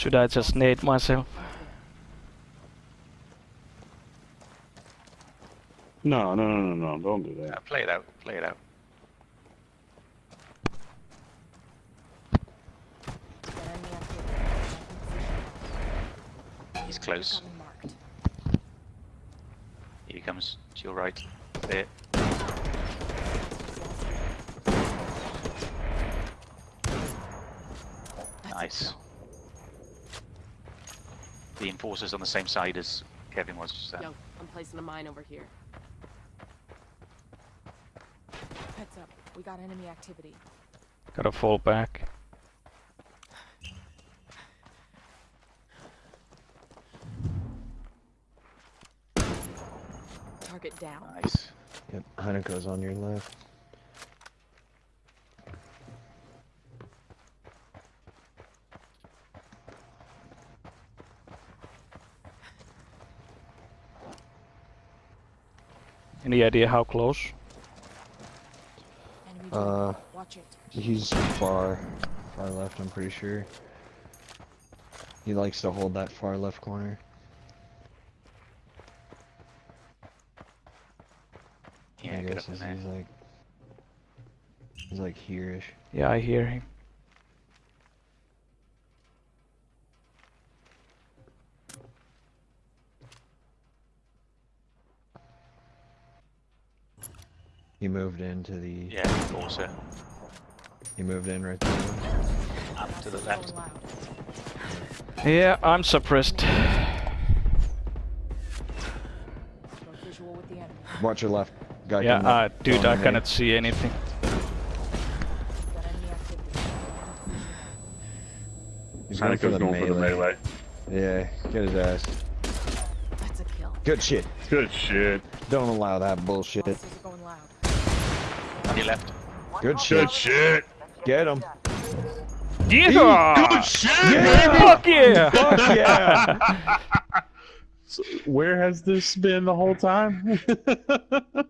Should I just nade myself? No, no, no, no, no, don't do that. play it out. Play it out. Get enemy activity. He's close. Here he comes. To your right. There. Nice. Kill. The enforcer's on the same side as Kevin was just then. Yo, I'm placing a mine over here. Heads up, we got enemy activity. Gotta fall back. Target down. Nice. Yep, Hanukkah's on your left. Any idea how close? Uh. Watch it. He's far, far left, I'm pretty sure. He likes to hold that far left corner. Yeah, I get guess up in he's, there. he's like, he's like here-ish. Yeah, I hear him. He moved into the, Yeah, enforcer. he moved in right there. Up to the left. Yeah, I'm suppressed. Got visual with the enemy. Watch your left. Guy Yeah, uh, dude, I cannot nade. See anything. He's going for Hanukkah's the going for the melee. melee. Yeah, get his ass. That's a kill. Good shit. Good shit. Don't allow that bullshit. On your left. Good shit. Good shit. Get him. Yeah! Good shit, baby. Fuck yeah! Fuck yeah! So where has this been the whole time?